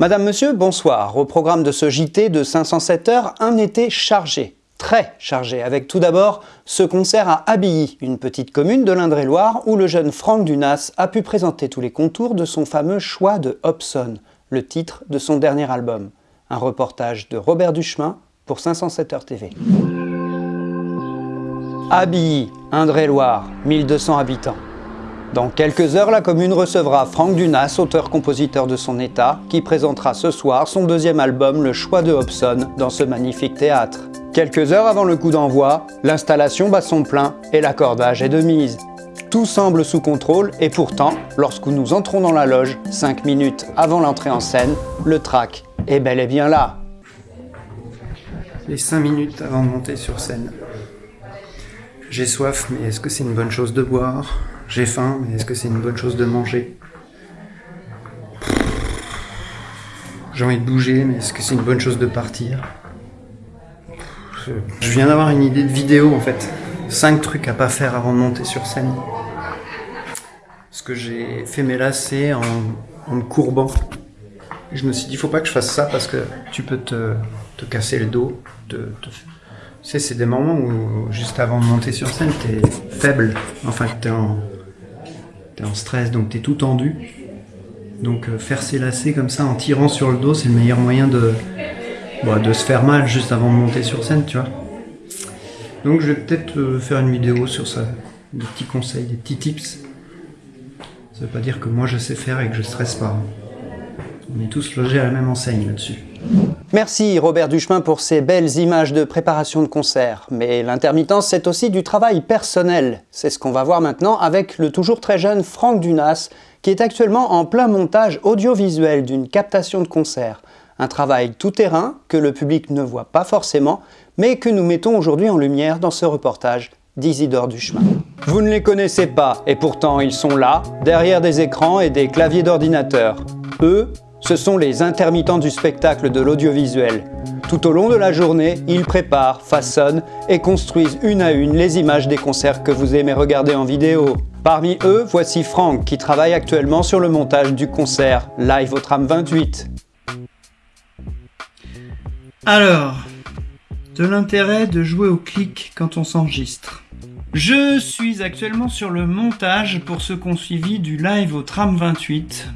Madame, Monsieur, bonsoir. Au programme de ce JT de 507 heures, un été chargé, très chargé, avec tout d'abord ce concert à Abilly, une petite commune de l'Indre-et-Loire, où le jeune Franck Dunas a pu présenter tous les contours de son fameux choix de Hobson, le titre de son dernier album. Un reportage de Robert Duchemin pour 507 heures TV. Abilly, Indre-et-Loire, 1200 habitants. Dans quelques heures, la commune recevra Franck Dunas, auteur-compositeur de son état, qui présentera ce soir son deuxième album Le Choix de Hobson dans ce magnifique théâtre. Quelques heures avant le coup d'envoi, l'installation bat son plein et l'accordage est de mise. Tout semble sous contrôle et pourtant, lorsque nous entrons dans la loge, 5 minutes avant l'entrée en scène, le track est bel et bien là. Les 5 minutes avant de monter sur scène. J'ai soif, mais est-ce que c'est une bonne chose de boire? J'ai faim, mais est-ce que c'est une bonne chose de manger? J'ai envie de bouger, mais est-ce que c'est une bonne chose de partir? Je viens d'avoir une idée de vidéo en fait. Cinq trucs à pas faire avant de monter sur scène. Parce que j'ai fait mes lacets en, me courbant. je me suis dit, faut pas que je fasse ça parce que tu peux te, casser le dos, te, tu sais, c'est des moments où, juste avant de monter sur scène, t'es faible. Enfin, t'es en, es en stress, donc t'es tout tendu. Donc euh, faire ses lacets comme ça en tirant sur le dos, c'est le meilleur moyen de, bah, de se faire mal juste avant de monter sur scène, tu vois. Donc je vais peut-être euh, faire une vidéo sur ça, des petits conseils, des petits tips. Ça veut pas dire que moi je sais faire et que je stresse pas. On est tous logés à la même enseigne là-dessus. Merci Robert Duchemin pour ces belles images de préparation de concert. Mais l'intermittence, c'est aussi du travail personnel. C'est ce qu'on va voir maintenant avec le toujours très jeune Franck Dunas, qui est actuellement en plein montage audiovisuel d'une captation de concert. Un travail tout-terrain que le public ne voit pas forcément, mais que nous mettons aujourd'hui en lumière dans ce reportage d'Isidore Duchemin. Vous ne les connaissez pas, et pourtant ils sont là, derrière des écrans et des claviers d'ordinateur. Eux, ce sont les intermittents du spectacle de l'audiovisuel. Tout au long de la journée, ils préparent, façonnent et construisent une à une les images des concerts que vous aimez regarder en vidéo. Parmi eux, voici Franck qui travaille actuellement sur le montage du concert Live au tram 28. Alors, de l'intérêt de jouer au clic quand on s'enregistre. Je suis actuellement sur le montage pour ce qu'on suivi du live au tram 28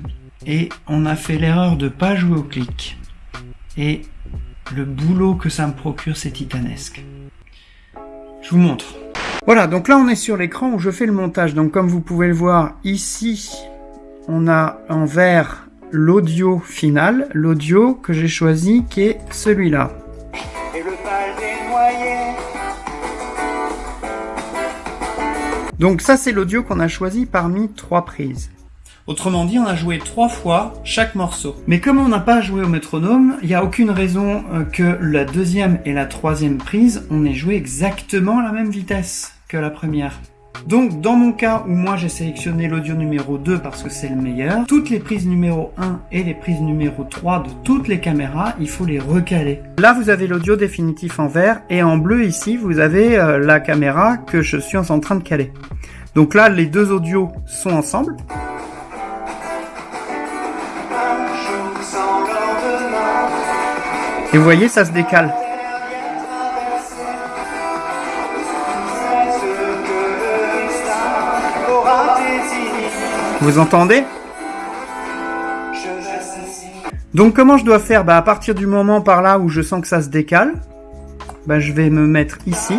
et on a fait l'erreur de pas jouer au clic. Et le boulot que ça me procure, c'est titanesque. Je vous montre. Voilà, donc là on est sur l'écran où je fais le montage. Donc comme vous pouvez le voir ici, on a en vert l'audio final, l'audio que j'ai choisi qui est celui-là. Donc ça c'est l'audio qu'on a choisi parmi trois prises. Autrement dit, on a joué trois fois chaque morceau. Mais comme on n'a pas joué au métronome, il n'y a aucune raison euh, que la deuxième et la troisième prise, on ait joué exactement la même vitesse que la première. Donc dans mon cas où moi j'ai sélectionné l'audio numéro 2 parce que c'est le meilleur, toutes les prises numéro 1 et les prises numéro 3 de toutes les caméras, il faut les recaler. Là vous avez l'audio définitif en vert et en bleu ici vous avez euh, la caméra que je suis en train de caler. Donc là les deux audios sont ensemble. Et vous voyez, ça se décale. Vous entendez? Donc comment je dois faire? Bah, À partir du moment par là où je sens que ça se décale, bah, je vais me mettre ici.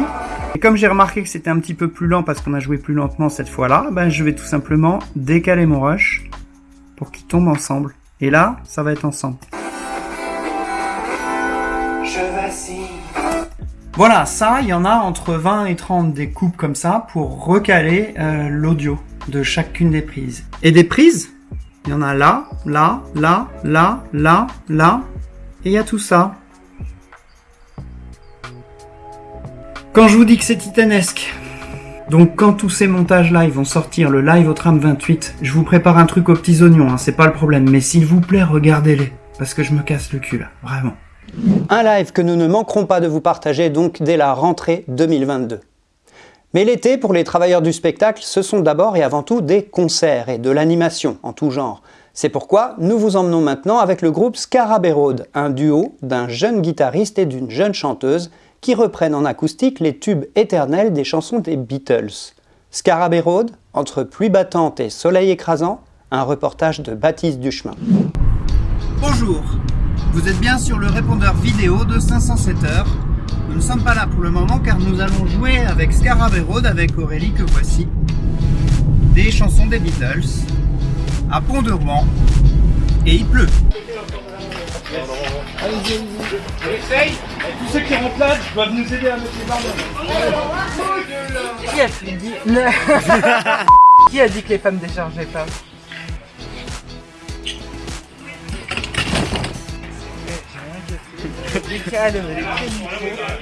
Et comme j'ai remarqué que c'était un petit peu plus lent parce qu'on a joué plus lentement cette fois-là, bah, je vais tout simplement décaler mon rush pour qu'ils tombent ensemble. Et là, ça va être ensemble. Voilà, ça, il y en a entre 20 et 30 des coupes comme ça pour recaler euh, l'audio de chacune des prises. Et des prises, il y en a là, là, là, là, là, là, et il y a tout ça. Quand je vous dis que c'est titanesque, donc quand tous ces montages live vont sortir, le live au tram 28, je vous prépare un truc aux petits oignons, hein, c'est pas le problème, mais s'il vous plaît, regardez-les, parce que je me casse le cul vraiment. Un live que nous ne manquerons pas de vous partager donc dès la rentrée 2022. Mais l'été, pour les travailleurs du spectacle, ce sont d'abord et avant tout des concerts et de l'animation en tout genre. C'est pourquoi nous vous emmenons maintenant avec le groupe Scarabée Road, un duo d'un jeune guitariste et d'une jeune chanteuse qui reprennent en acoustique les tubes éternels des chansons des Beatles. Scarabée Road, entre pluie battante et soleil écrasant, un reportage de Baptiste Duchemin. Bonjour, vous êtes bien sur le répondeur vidéo de 507 heures. Nous ne sommes pas là pour le moment car nous allons jouer avec Scarabée Road, avec Aurélie que voici, des chansons des Beatles, à Pont-de-Rouen, et il pleut. Allez-y, allez-y. Essaye Tous ceux qui rentrent là doivent nous aider à mettre les barres. Qui a dit Qui a dit que les femmes déchargeaient pas?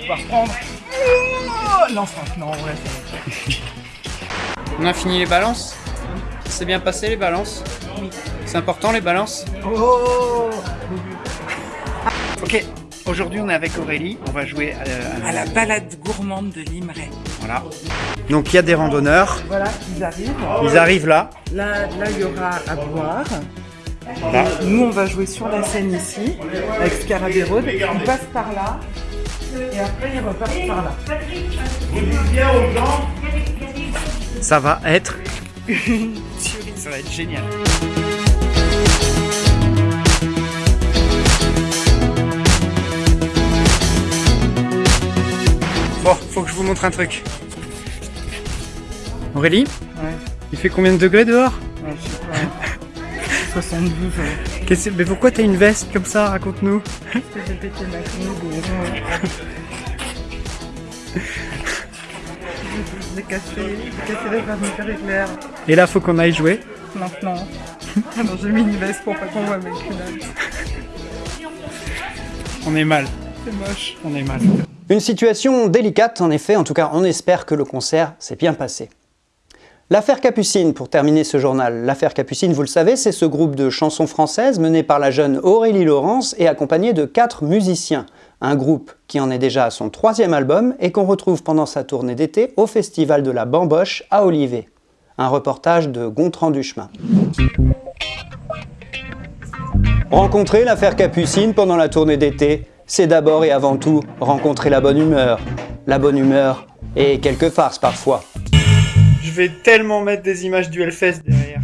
On va reprendre. Oh non, Franck, non, ouais, ça va. On a fini les balances C'est bien passé les balances C'est important les balances Oh Ok, aujourd'hui on est avec Aurélie, on va jouer euh, À la balade gourmande de Limeray. Voilà. Donc il y a des randonneurs, Voilà, ils arrivent. ils arrivent là. Là, là, il y aura à boire. Là. Nous, on va jouer sur la scène ici, avec Scarabée Road. Ils passent par là, et après, ils repartent par là. Ça va être Ça va être génial. Bon, faut que je vous montre un truc. Aurélie, Ouais, il fait combien de degrés dehors? 72, ouais. Qu'est-ce- Mais pourquoi t'as une veste comme ça Raconte-nous. Parce que j'ai pété ma ouais. J'ai cassé, j'ai cassé les thermomètres éclair. Et là, faut qu'on aille jouer. Maintenant. Alors j'ai mis une veste pour pas qu'on voit mes culottes. On est mal. C'est moche. On est mal. Une situation délicate, en effet, en tout cas on espère que le concert s'est bien passé. L'affaire Capucine, pour terminer ce journal. L'affaire Capucine, vous le savez, c'est ce groupe de chansons françaises mené par la jeune Aurélie Laurence et accompagné de quatre musiciens. Un groupe qui en est déjà à son troisième album et qu'on retrouve pendant sa tournée d'été au Festival de la Bamboche à Olivet. Un reportage de Gontran Duchemin. Rencontrer l'affaire Capucine pendant la tournée d'été, c'est d'abord et avant tout rencontrer la bonne humeur. La bonne humeur et quelques farces parfois. Je vais tellement mettre des images du Hellfest derrière.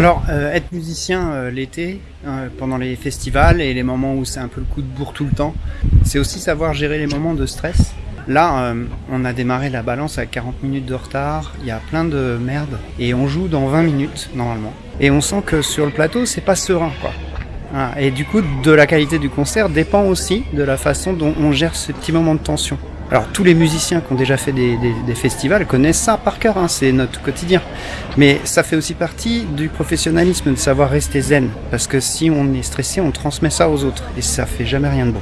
Alors, euh, être musicien euh, l'été, euh, pendant les festivals et les moments où c'est un peu le coup de bourre tout le temps, c'est aussi savoir gérer les moments de stress. Là, on a démarré la balance à 40 minutes de retard, il y a plein de merde, et on joue dans 20 minutes normalement. Et on sent que sur le plateau, c'est pas serein quoi. Voilà. Et du coup, de la qualité du concert dépend aussi de la façon dont on gère ce petit moment de tension. Alors tous les musiciens qui ont déjà fait des festivals connaissent ça par cœur, hein, c'est notre quotidien. Mais ça fait aussi partie du professionnalisme de savoir rester zen, parce que si on est stressé, on transmet ça aux autres, et ça fait jamais rien de bon.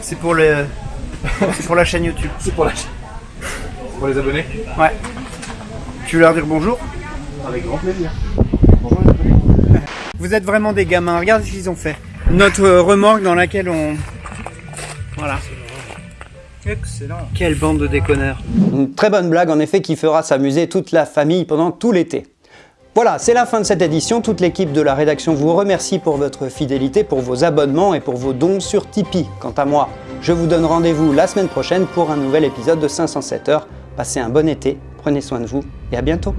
C'est pour le, c'est pour la chaîne YouTube. C'est pour la Pour les abonnés Ouais. Tu veux leur dire bonjour? Avec grand plaisir. Vous êtes vraiment des gamins, regarde ce qu'ils ont fait. Notre euh, remorque dans laquelle on... Voilà. Excellent. Quelle bande de déconneurs. Une très bonne blague en effet qui fera s'amuser toute la famille pendant tout l'été. Voilà, c'est la fin de cette édition. Toute l'équipe de la rédaction vous remercie pour votre fidélité, pour vos abonnements et pour vos dons sur Tipeee. Quant à moi, je vous donne rendez-vous la semaine prochaine pour un nouvel épisode de 507 heures. Passez un bon été, prenez soin de vous et à bientôt.